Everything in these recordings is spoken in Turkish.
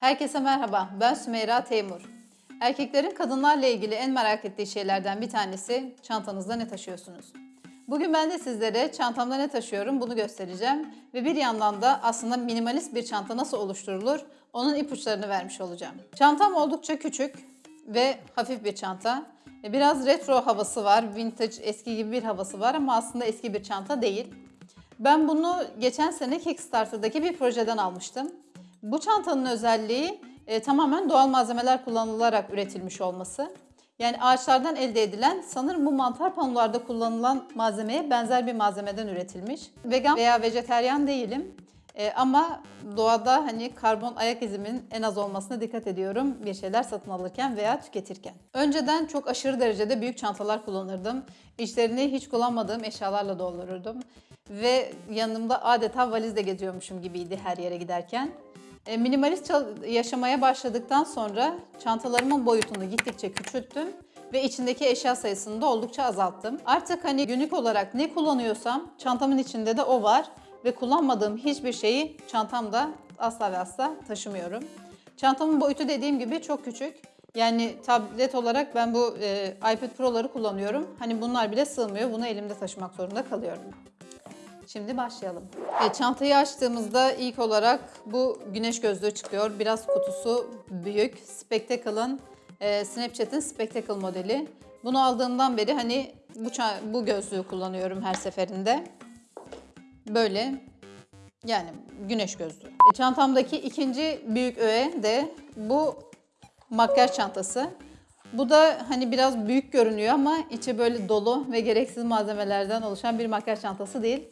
Herkese merhaba, ben Sümeyra Teymur. Erkeklerin kadınlarla ilgili en merak ettiği şeylerden bir tanesi çantanızda ne taşıyorsunuz? Bugün ben de sizlere çantamda ne taşıyorum bunu göstereceğim ve bir yandan da aslında minimalist bir çanta nasıl oluşturulur onun ipuçlarını vermiş olacağım. Çantam oldukça küçük ve hafif bir çanta. E, Biraz retro havası var, vintage, eski gibi bir havası var ama aslında eski bir çanta değil. Ben bunu geçen sene Kickstarter'daki bir projeden almıştım. Bu çantanın özelliği e, tamamen doğal malzemeler kullanılarak üretilmiş olması. Yani ağaçlardan elde edilen sanırım bu mantar panolarda kullanılan malzemeye benzer bir malzemeden üretilmiş. Vegan veya vejeteryan değilim. E, ama doğada hani karbon ayak izimin en az olmasına dikkat ediyorum bir şeyler satın alırken veya tüketirken. Önceden çok aşırı derecede büyük çantalar kullanırdım. İçlerini hiç kullanmadığım eşyalarla doldururdum. Ve yanımda adeta valizle geziyormuşum gibiydi her yere giderken. E, Minimalist yaşamaya başladıktan sonra çantalarımın boyutunu gittikçe küçülttüm ve içindeki eşya sayısını da oldukça azalttım. Artık hani günlük olarak ne kullanıyorsam çantamın içinde de o var ve kullanmadığım hiçbir şeyi çantamda asla ve asla taşımıyorum. Çantamın boyutu dediğim gibi çok küçük. Yani tablet olarak ben bu e, iPad Pro'ları kullanıyorum. Hani bunlar bile sığmıyor. Bunu elimde taşımak zorunda kalıyorum. Şimdi başlayalım. Evet, çantayı açtığımızda ilk olarak bu güneş gözlüğü çıkıyor. Biraz kutusu büyük. Spectacle'ın, e, Snapchat'in Spectacle modeli. Bunu aldığımdan beri hani bu, bu gözlüğü kullanıyorum her seferinde. Böyle yani güneş gözlüğü. E, çantamdaki ikinci büyük öğe de bu makyaj çantası. Bu da hani biraz büyük görünüyor ama içi böyle dolu ve gereksiz malzemelerden oluşan bir makyaj çantası değil.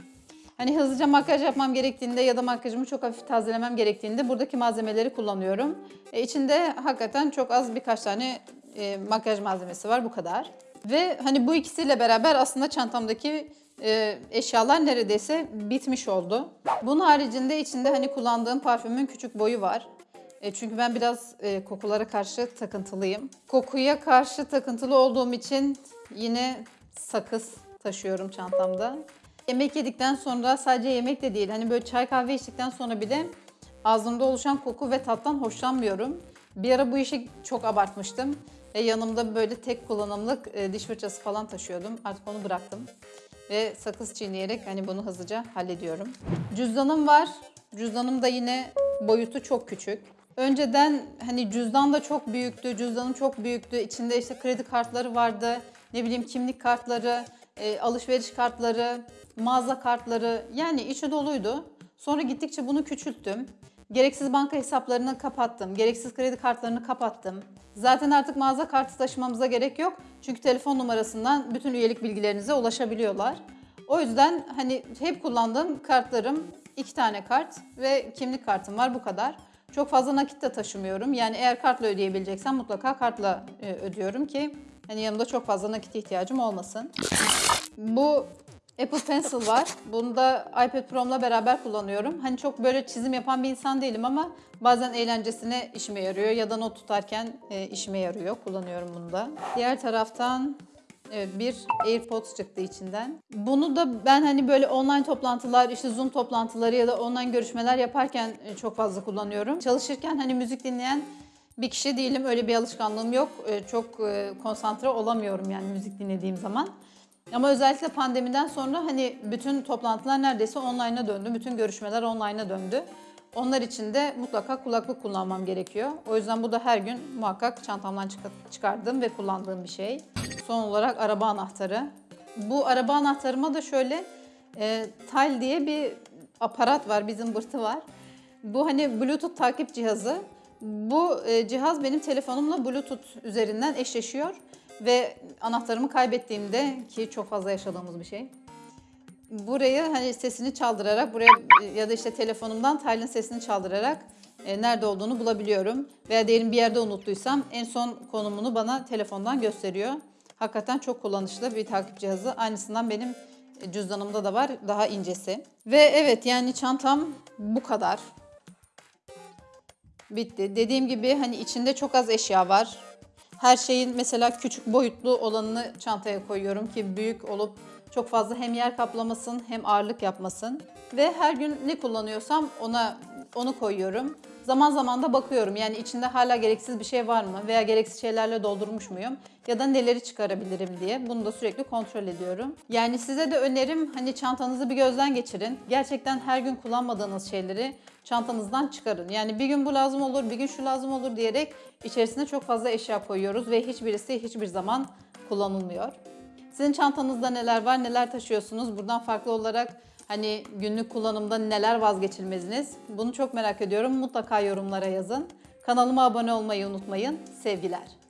Hani hızlıca makyaj yapmam gerektiğinde ya da makyajımı çok hafif tazelemem gerektiğinde buradaki malzemeleri kullanıyorum. E, içinde hakikaten çok az birkaç tane e, makyaj malzemesi var bu kadar. Ve hani bu ikisiyle beraber aslında çantamdaki e, eşyalar neredeyse bitmiş oldu. Bunun haricinde içinde hani kullandığım parfümün küçük boyu var. E, çünkü ben biraz e, kokulara karşı takıntılıyım. Kokuya karşı takıntılı olduğum için yine sakız taşıyorum çantamda. Yemek yedikten sonra sadece yemek de değil hani böyle çay kahve içtikten sonra bile ağzımda oluşan koku ve tattan hoşlanmıyorum. Bir ara bu işi çok abartmıştım. Ve yanımda böyle tek kullanımlık e, diş fırçası falan taşıyordum. Artık onu bıraktım. Ve sakız çiğneyerek hani bunu hızlıca hallediyorum. Cüzdanım var. Cüzdanım da yine boyutu çok küçük. Önceden hani cüzdan da çok büyüktü, cüzdanım çok büyüktü. İçinde işte kredi kartları vardı, ne bileyim kimlik kartları, e, alışveriş kartları, mağaza kartları yani içi doluydu. Sonra gittikçe bunu küçülttüm. Gereksiz banka hesaplarını kapattım. Gereksiz kredi kartlarını kapattım. Zaten artık mağaza kartı taşımamıza gerek yok. Çünkü telefon numarasından bütün üyelik bilgilerinize ulaşabiliyorlar. O yüzden hani hep kullandığım kartlarım iki tane kart ve kimlik kartım var bu kadar. Çok fazla nakit de taşımıyorum. Yani eğer kartla ödeyebileceksem mutlaka kartla e, ödüyorum ki hani yanımda çok fazla nakit ihtiyacım olmasın. Bu Apple Pencil var. Bunu da iPad Pro'mla beraber kullanıyorum. Hani çok böyle çizim yapan bir insan değilim ama bazen eğlencesine işime yarıyor ya da not tutarken e, işime yarıyor. Kullanıyorum bunu da. Diğer taraftan Evet bir AirPods çıktı içinden. Bunu da ben hani böyle online toplantılar, işte Zoom toplantıları ya da online görüşmeler yaparken e, çok fazla kullanıyorum. Çalışırken hani müzik dinleyen bir kişi değilim. Öyle bir alışkanlığım yok. E, Çok e, konsantre olamıyorum yani müzik dinlediğim zaman. Ama özellikle pandemiden sonra hani bütün toplantılar neredeyse online'a döndü. Bütün görüşmeler online'a döndü. Onlar için de mutlaka kulaklık kullanmam gerekiyor. O yüzden bu da her gün muhakkak çantamdan çık- çıkardığım ve kullandığım bir şey. Son olarak araba anahtarı. Bu araba anahtarıma da şöyle e, Tile diye bir aparat var, bir zımbırtı var. Bu hani Bluetooth takip cihazı. Bu e, cihaz benim telefonumla Bluetooth üzerinden eşleşiyor ve anahtarımı kaybettiğimde ki çok fazla yaşadığımız bir şey. Buraya hani sesini çaldırarak buraya ya da işte telefonumdan Tile'ın sesini çaldırarak e, nerede olduğunu bulabiliyorum. Veya diyelim bir yerde unuttuysam en son konumunu bana telefondan gösteriyor. Hakikaten çok kullanışlı bir takip cihazı. Aynısından benim e, cüzdanımda da var. Daha incesi. Ve evet yani çantam bu kadar. Bitti. Dediğim gibi hani içinde çok az eşya var. Her şeyin mesela küçük boyutlu olanını çantaya koyuyorum ki büyük olup çok fazla hem yer kaplamasın hem ağırlık yapmasın. Ve her gün ne kullanıyorsam ona onu koyuyorum. Zaman zaman da bakıyorum yani içinde hala gereksiz bir şey var mı veya gereksiz şeylerle doldurmuş muyum ya da neleri çıkarabilirim diye bunu da sürekli kontrol ediyorum. Yani size de önerim hani çantanızı bir gözden geçirin. Gerçekten her gün kullanmadığınız şeyleri çantanızdan çıkarın. Yani bir gün bu lazım olur, bir gün şu lazım olur diyerek içerisine çok fazla eşya koyuyoruz ve hiçbirisi hiçbir zaman kullanılmıyor. Sizin çantanızda neler var, neler taşıyorsunuz? Buradan farklı olarak hani günlük kullanımda neler vazgeçilmeziniz? Bunu çok merak ediyorum. Mutlaka yorumlara yazın. Kanalıma abone olmayı unutmayın. Sevgiler.